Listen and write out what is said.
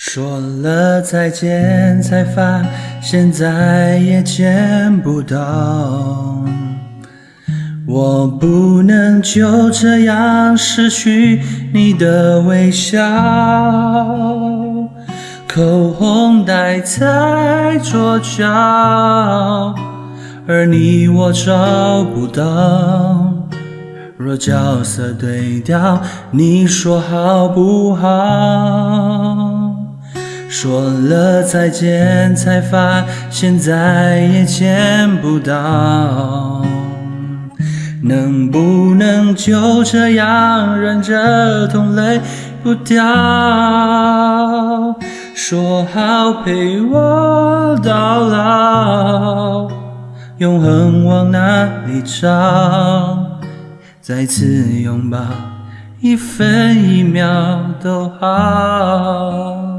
说了再见，才发现再也见不到。我不能就这样失去你的微笑，口红戴在左脚，而你我找不到。若角色对调，你说好不好？说了再见，才发现再也见不到。能不能就这样忍着痛泪不掉？说好陪我到老，永恒往哪里找？再次拥抱，一分一秒都好。